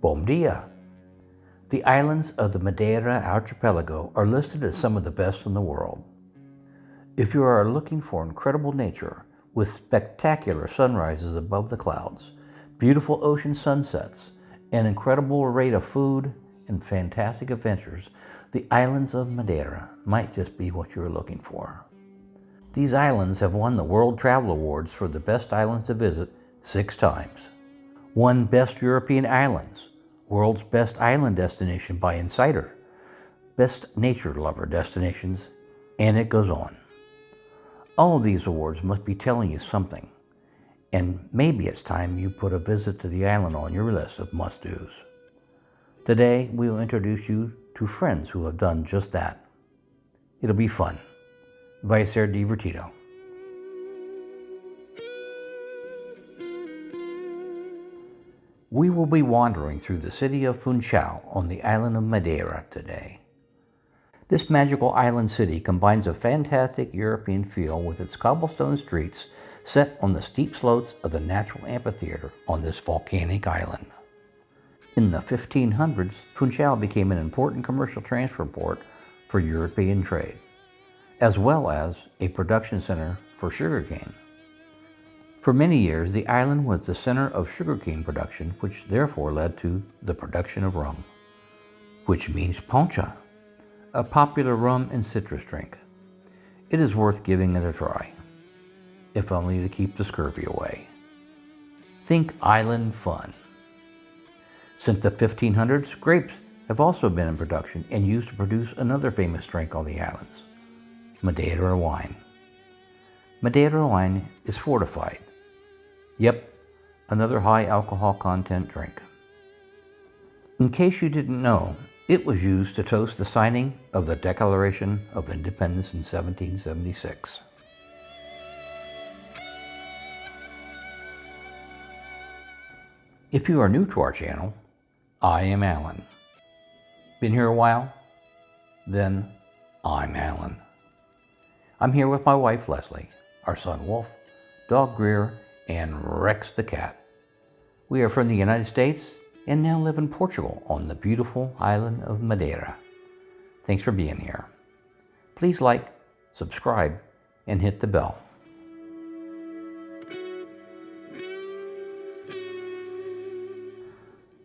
Bom dia! The islands of the Madeira archipelago are listed as some of the best in the world. If you are looking for incredible nature with spectacular sunrises above the clouds, beautiful ocean sunsets, an incredible array of food, and fantastic adventures, the islands of Madeira might just be what you're looking for. These islands have won the World Travel Awards for the best islands to visit six times. Won Best European Islands, World's Best Island Destination by Insider, Best Nature Lover Destinations, and it goes on. All of these awards must be telling you something, and maybe it's time you put a visit to the island on your list of must-dos. Today, we will introduce you to friends who have done just that. It'll be fun. Vice divertido. We will be wandering through the city of Funchal on the island of Madeira today. This magical island city combines a fantastic European feel with its cobblestone streets set on the steep slopes of the natural amphitheater on this volcanic island. In the 1500s, Funchal became an important commercial transfer port for European trade, as well as a production center for sugarcane. For many years, the island was the center of sugarcane production, which therefore led to the production of rum, which means poncha, a popular rum and citrus drink. It is worth giving it a try, if only to keep the scurvy away. Think island fun. Since the 1500s, grapes have also been in production and used to produce another famous drink on the islands, Madeira wine. Madeira wine is fortified Yep, another high alcohol content drink. In case you didn't know, it was used to toast the signing of the Declaration of Independence in 1776. If you are new to our channel, I am Alan. Been here a while? Then I'm Alan. I'm here with my wife Leslie, our son Wolf, dog Greer, and Rex the cat. We are from the United States and now live in Portugal on the beautiful island of Madeira. Thanks for being here. Please like, subscribe, and hit the bell.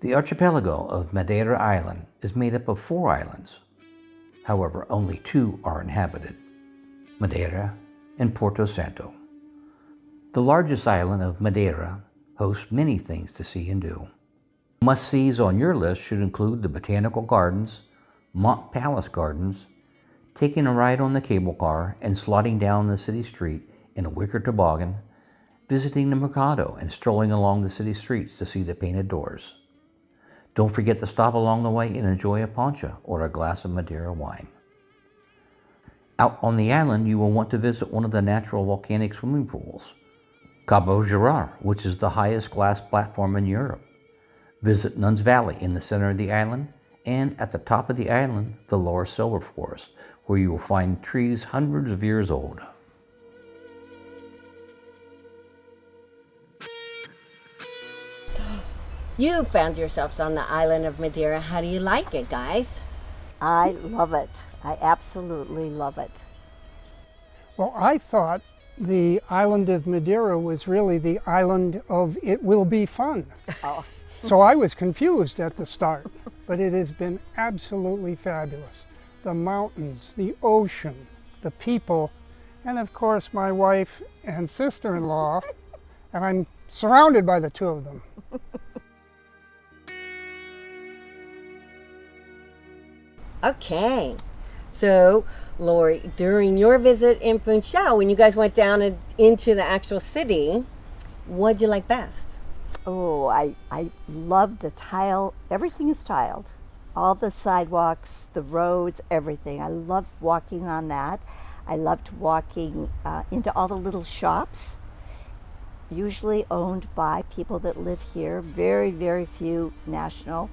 The archipelago of Madeira Island is made up of four islands. However, only two are inhabited, Madeira and Porto Santo. The largest island of Madeira hosts many things to see and do. Must-sees on your list should include the Botanical Gardens, Monte Palace Gardens, taking a ride on the cable car and sliding down the city street in a wicker toboggan, visiting the Mercado and strolling along the city streets to see the painted doors. Don't forget to stop along the way and enjoy a poncha or a glass of Madeira wine. Out on the island, you will want to visit one of the natural volcanic swimming pools. Cabo Girão, which is the highest glass platform in Europe. Visit Nuns Valley in the center of the island, and at the top of the island, the Laurisilva forest, where you will find trees hundreds of years old. You found yourselves on the island of Madeira. How do you like it, guys? I love it. I absolutely love it. Well, I thought the island of Madeira was really the island of it will be fun. Oh. so I was confused at the start, but it has been absolutely fabulous. The mountains, the ocean, the people, and of course my wife and sister-in-law, and I'm surrounded by the two of them. Okay, so Lori, during your visit in Funchal, when you guys went down into the actual city, what did you like best? Oh, I, I love the tile. Everything is tiled. All the sidewalks, the roads, everything. I love walking on that. I loved walking uh, into all the little shops, usually owned by people that live here. Very, very few national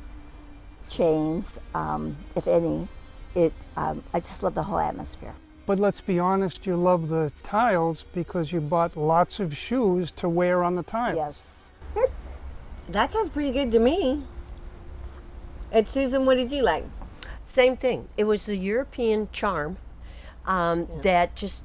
chains, um, if any it, um, I just love the whole atmosphere. But let's be honest, you love the tiles because you bought lots of shoes to wear on the tiles. Yes. that sounds pretty good to me. And Susan, what did you like? Same thing. It was the European charm um, that just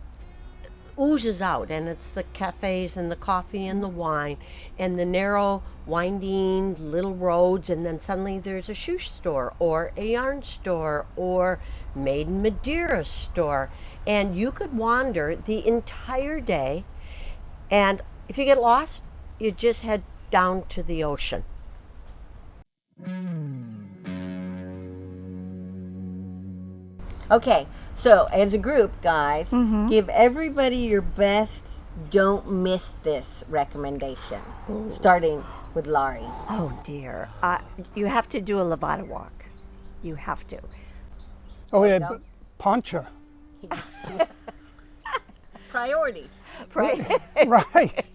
oozes out, and it's the cafes and the coffee and the wine and the narrow, winding little roads, and then suddenly there's a shoe store or a yarn store or Made in Madeira store, and you could wander the entire day. And if you get lost, you just head down to the ocean. Hmm. Okay, so as a group, guys, give everybody your best don't miss this recommendation. Starting with Laurie. Oh dear. Uh, you have to do a Levada walk. You have to. Oh, yeah, but Poncha. Priorities. Right. right.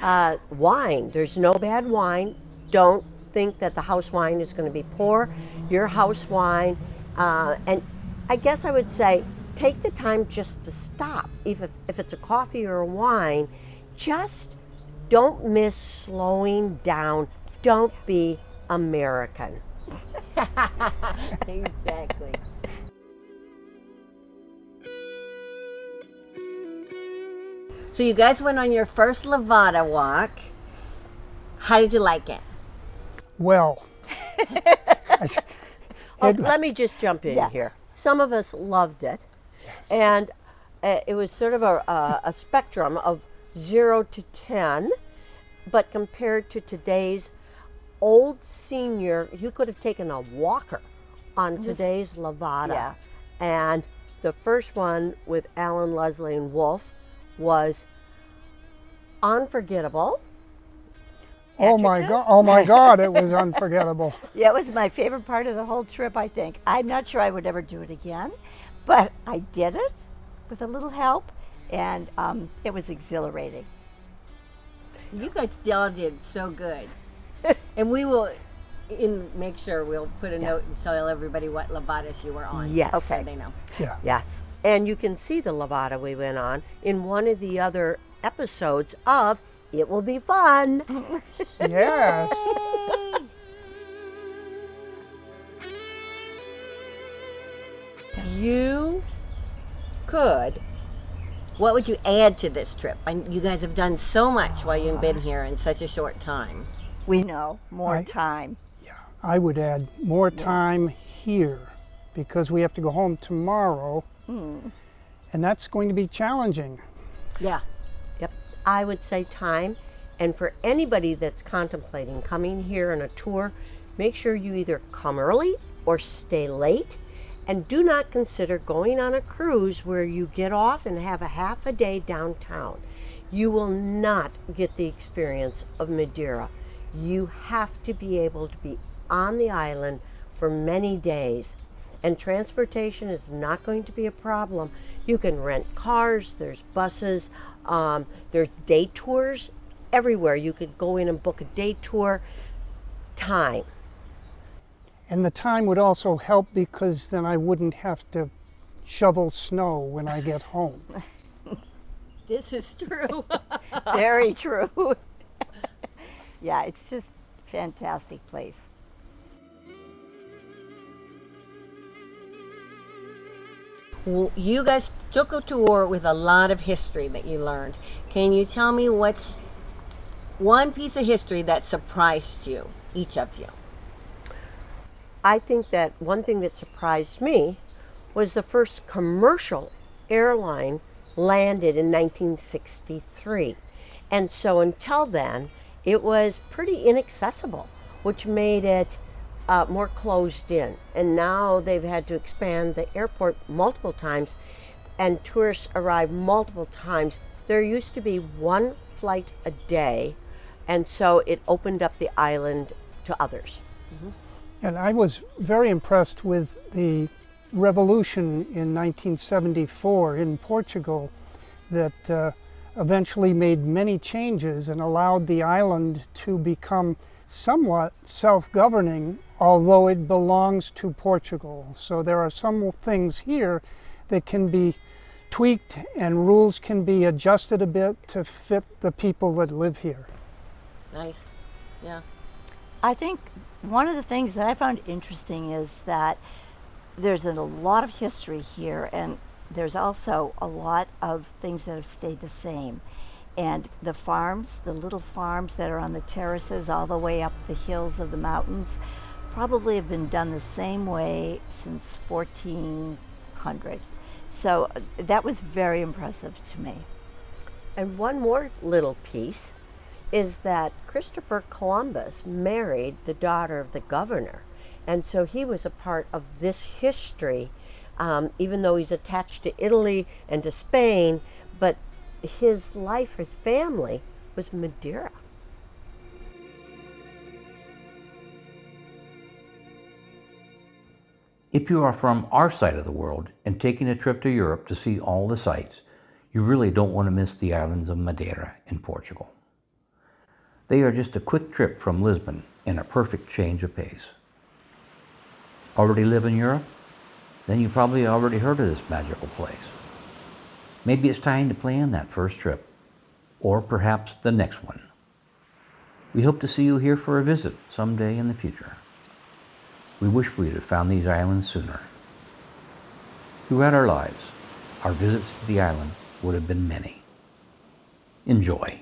Uh, wine. There's no bad wine. Don't think that the house wine is going to be poor. Your house wine, uh, and I guess I would say take the time just to stop. If if it's a coffee or a wine, just don't miss slowing down. Don't be American. exactly. So you guys went on your first Levada walk. How did you like it? Well. Oh, let me just jump in Yeah. here. Some of us loved it, and uh, it was sort of a, a, a spectrum of zero to ten. But compared to today's old senior, you could have taken a walker on today's Levada. yeah. And the first one with Alan, Leslie, and Wolf was unforgettable. Oh my God! Oh my God! It was unforgettable. Yeah, it was my favorite part of the whole trip, I think. I'm not sure I would ever do it again, but I did it with a little help, and um, it was exhilarating. You guys all did so good. and we will in make sure we'll put a note and tell everybody what Levadas you were on. Yes. So Okay. they know. Yeah. Yes. And you can see the Levada we went on in one of the other episodes of It Will Be Fun. Yes. You could. What would you add to this trip? I, you guys have done so much while you've been here in such a short time. We know more I- time. Yeah, I would add more time here because we have to go home tomorrow, hmm. and that's going to be challenging. Yeah. I would say time. And for anybody that's contemplating coming here on a tour, make sure you either come early or stay late. And do not consider going on a cruise where you get off and have a half a day downtown. You will not get the experience of Madeira. You have to be able to be on the island for many days. And transportation is not going to be a problem. You can rent cars, there's buses, um, there's day tours everywhere. You could go in and book a day tour. Time. And the time would also help because then I wouldn't have to shovel snow when I get home. This is true. Very true. yeah, it's just fantastic place. You guys took a tour with a lot of history that you learned. Can you tell me what's one piece of history that surprised you, each of you? I think that one thing that surprised me was the first commercial airline landed in 1963. And so until then, it was pretty inaccessible, which made it uh, more closed in. And now they've had to expand the airport multiple times, and tourists arrive multiple times. There used to be one flight a day, and so it opened up the island to others. And I was very impressed with the revolution in 1974 in Portugal that uh, eventually made many changes and allowed the island to become somewhat self-governing, although it belongs to Portugal. So there are some things here that can be tweaked and rules can be adjusted a bit to fit the people that live here. Nice. Yeah. I think one of the things that I found interesting is that there's a lot of history here, and there's also a lot of things that have stayed the same. And the farms, the little farms that are on the terraces all the way up the hills of the mountains, probably have been done the same way since 1400. So uh, that was very impressive to me. And one more little piece is that Christopher Columbus married the daughter of the governor. And so he was a part of this history, um, even though he's attached to Italy and to Spain, but his life, his family, was Madeira. If you are from our side of the world and taking a trip to Europe to see all the sights, you really don't want to miss the islands of Madeira in Portugal. They are just a quick trip from Lisbon and a perfect change of pace. Already live in Europe? Then you probably already heard of this magical place. Maybe it's time to plan that first trip, or perhaps the next one. We hope to see you here for a visit someday in the future. We wish we had found these islands sooner. Throughout our lives, our visits to the island would have been many. Enjoy.